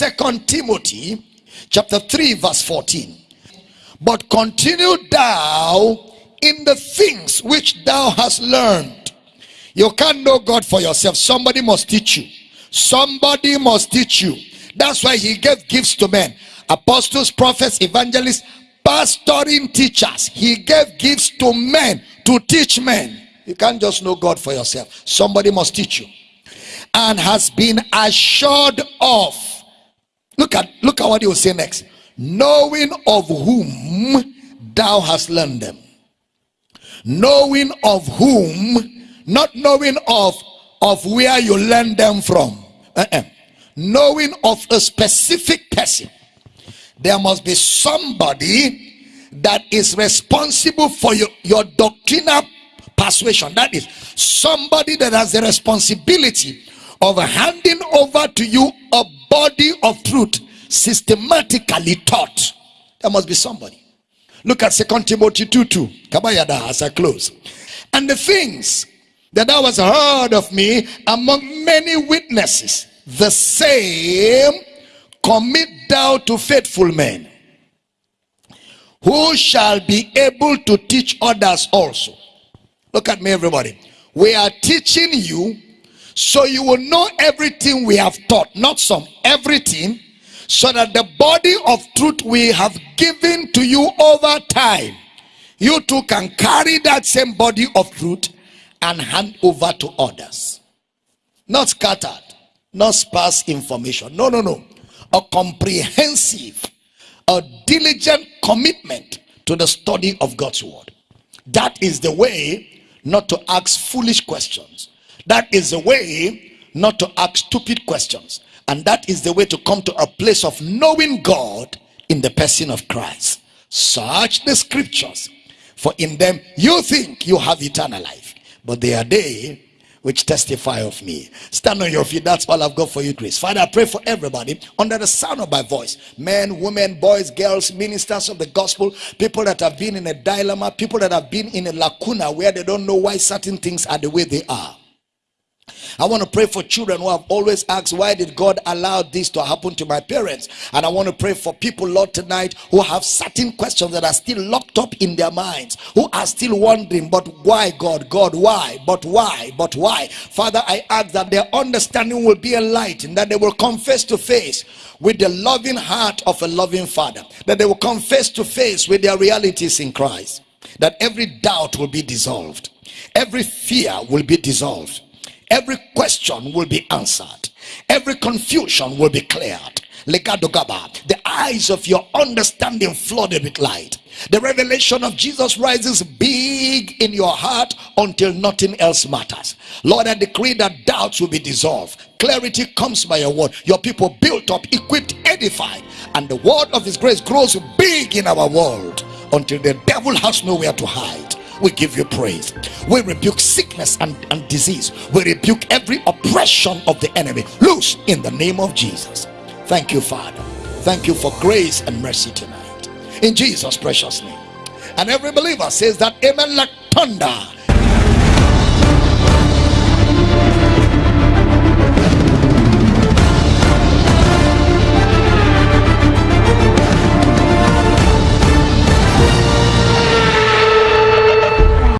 Second Timothy chapter 3 verse 14. But continue thou in the things which thou hast learned. You can't know God for yourself. Somebody must teach you. Somebody must teach you. That's why he gave gifts to men. Apostles, prophets, evangelists, pastoring teachers. He gave gifts to men to teach men. You can't just know God for yourself. Somebody must teach you. And has been assured of. Look at look at what he will say next. Knowing of whom thou hast learned them. Knowing of whom, not knowing of of where you learn them from. Uh -uh. Knowing of a specific person. There must be somebody that is responsible for your, your doctrinal persuasion. That is somebody that has the responsibility of handing over to you a body of truth systematically taught. There must be somebody. Look at Second Timothy 2 2. Kabayada as I close. And the things that thou hast heard of me among many witnesses, the same commit thou to faithful men who shall be able to teach others also. Look at me, everybody. We are teaching you so you will know everything we have taught, not some, everything, so that the body of truth we have given to you over time, you too can carry that same body of truth and hand over to others. Not scattered, not sparse information. No, no, no. A comprehensive, a diligent commitment to the study of God's word. That is the way not to ask foolish questions. That is the way not to ask stupid questions. And that is the way to come to a place of knowing God in the person of Christ. Search the scriptures, for in them you think you have eternal life, but they are they which testify of me. Stand on your feet. That's all I've got for you, Grace. Father, I pray for everybody under the sound of my voice men, women, boys, girls, ministers of the gospel, people that have been in a dilemma, people that have been in a lacuna where they don't know why certain things are the way they are. I want to pray for children who have always asked, why did God allow this to happen to my parents? And I want to pray for people, Lord, tonight who have certain questions that are still locked up in their minds, who are still wondering, but why, God? God, why? But why? But why? Father, I ask that their understanding will be enlightened, that they will come face to face with the loving heart of a loving Father, that they will come face to face with their realities in Christ, that every doubt will be dissolved, every fear will be dissolved every question will be answered. Every confusion will be cleared. The eyes of your understanding flooded with light. The revelation of jesus rises big in your heart until nothing else matters. Lord i decree that doubts will be dissolved. Clarity comes by your word. Your people built up equipped edified and the word of his grace grows big in our world until the devil has nowhere to hide we give you praise. We rebuke sickness and, and disease. We rebuke every oppression of the enemy. Loose in the name of jesus. Thank you father. Thank you for grace and mercy tonight. In jesus precious name. And every believer says that amen like thunder